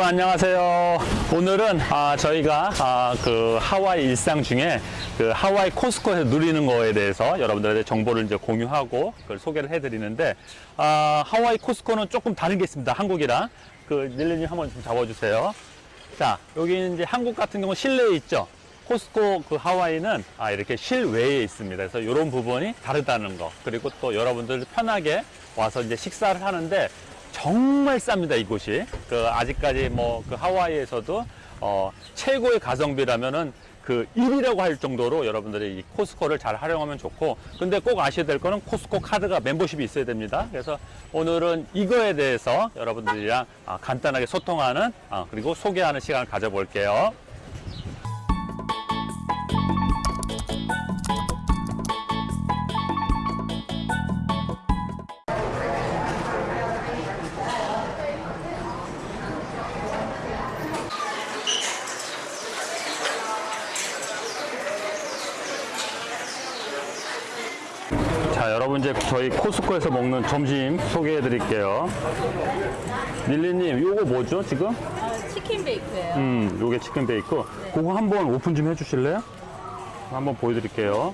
여러분 안녕하세요. 오늘은 아, 저희가 아, 그 하와이 일상 중에 그 하와이 코스코에서 누리는 거에 대해서 여러분들한테 정보를 이제 공유하고 그걸 소개를 해드리는데 아, 하와이 코스코는 조금 다른 게 있습니다. 한국이랑 그 닐리님 한번 좀 잡아주세요. 자 여기 이제 한국 같은 경우 실내에 있죠. 코스코 그 하와이는 아, 이렇게 실외에 있습니다. 그래서 이런 부분이 다르다는 거. 그리고 또 여러분들 편하게 와서 이제 식사를 하는데 정말 쌉니다, 이곳이. 그 아직까지 뭐 그 하와이에서도 어, 최고의 가성비라면은 그 1위라고 할 정도로 여러분들이 이 코스코를 잘 활용하면 좋고 근데 꼭 아셔야 될 거는 코스코 카드가 멤버십이 있어야 됩니다 그래서 오늘은 이거에 대해서 여러분들이랑 아, 간단하게 소통하는 아, 그리고 소개하는 시간을 가져볼게요 여러분 이제 저희 코스코에서 먹는 점심 소개해 드릴게요 릴리님 요거 뭐죠 지금? 아, 치킨 베이크예요. 음 요게 치킨 베이크 그거 한번 오픈 좀 해주실래요? 한번 보여드릴게요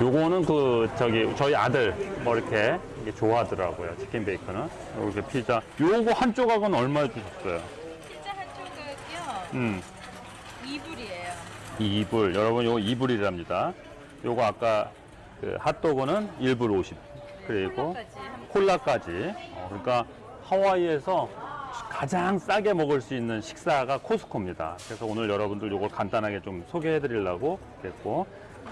요거는 그 저기 저희 아들 뭐 이렇게 좋아하더라고요 치킨 베이크는 이렇게 피자 요거 한 조각은 얼마 주셨어요? 피자 한 조각이요. 음 2불이에요. 이불 여러분 요거 이불이랍니다. 요거 아까 그 핫도그는 1불 50 그리고 콜라까지. 어, 그러니까 하와이에서 가장 싸게 먹을 수 있는 식사가 코스코입니다. 그래서 오늘 여러분들 요걸 간단하게 좀 소개해 드리려고 했고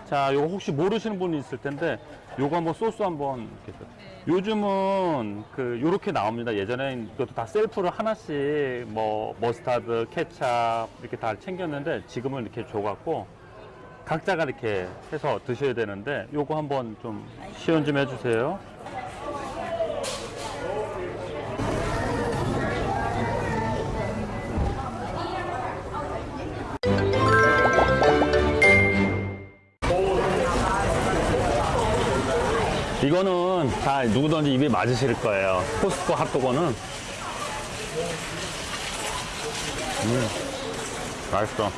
자 요거 혹시 모르시는 분이 있을 텐데 요거 한번 소스 한번 이렇게 네. 요즘은 그 요렇게 나옵니다. 예전엔 이것도 다 셀프로 하나씩 뭐 머스타드, 케찹 이렇게 다 챙겼는데 지금은 이렇게 줘갖고 각자가 이렇게 해서 드셔야 되는데 요거 한번 좀 시연 좀 해주세요. 이거는 다 누구든지 입에 맞으실 거예요. 코스코 핫도그는. 음, 맛있어.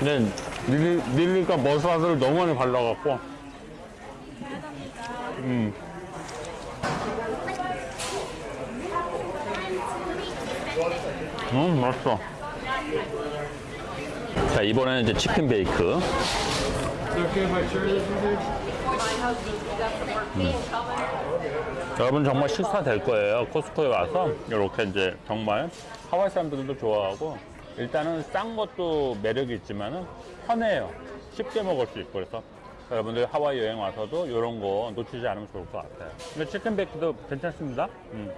근데 릴리, 릴리가 머스타드를 너무 많이 발라갖고. 음. 음, 맛있어. 자, 이번에는 이제 치킨 베이크. 여러분 정말 식사 될 거예요. 코스코에 와서 이렇게 이제 정말 하와이 사람들도 좋아하고 일단은 싼 것도 매력이 있지만은 편해요. 쉽게 먹을 수 있고 그래서 여러분들 하와이 여행 와서도 이런 거 놓치지 않으면 좋을 것 같아요. 근데 chicken bake도 괜찮습니다. 음.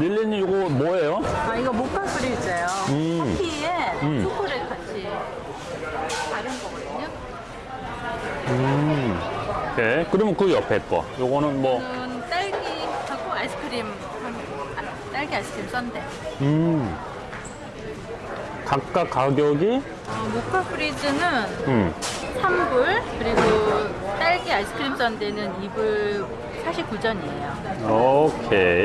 릴리님 이거 뭐예요? 아, 이거 mocha freeze예요. 음. 커피에 음. 초콜릿 같이 다른 거거든요. 음. 오케이. 그러면 그 옆에 거. 요거는 뭐 이건 딸기하고 아이스크림, 한- 아, 딸기 아이스크림 썬데. 음. 각각 가격이 어, 모카 프리즈는 음. 3불, 그리고 딸기 아이스크림 썬데는 2불 49전이에요. 오케이.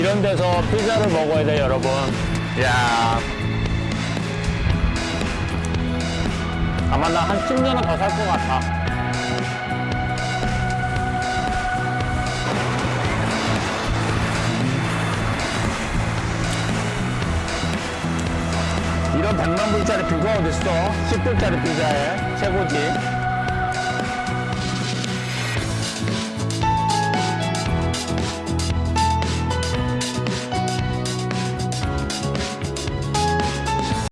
이런 데서 피자를 먹어야 돼 여러분. 야. 아마 나 한 10년은 더 살 것 같아. 이런 100만 불짜리 피자 어딨어? 10불짜리 피자에 최고지.